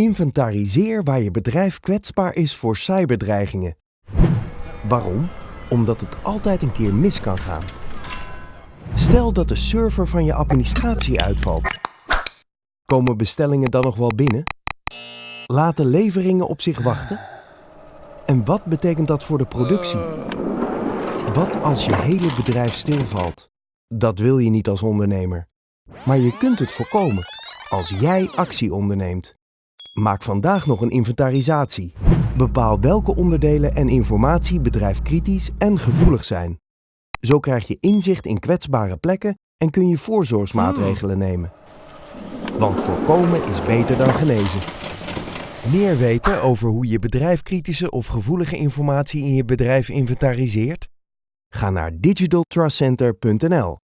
Inventariseer waar je bedrijf kwetsbaar is voor cyberdreigingen. Waarom? Omdat het altijd een keer mis kan gaan. Stel dat de server van je administratie uitvalt. Komen bestellingen dan nog wel binnen? Laten leveringen op zich wachten? En wat betekent dat voor de productie? Wat als je hele bedrijf stilvalt? Dat wil je niet als ondernemer. Maar je kunt het voorkomen als jij actie onderneemt. Maak vandaag nog een inventarisatie. Bepaal welke onderdelen en informatie bedrijfkritisch en gevoelig zijn. Zo krijg je inzicht in kwetsbare plekken en kun je voorzorgsmaatregelen nemen. Want voorkomen is beter dan genezen. Meer weten over hoe je bedrijfkritische of gevoelige informatie in je bedrijf inventariseert? Ga naar digitaltrustcenter.nl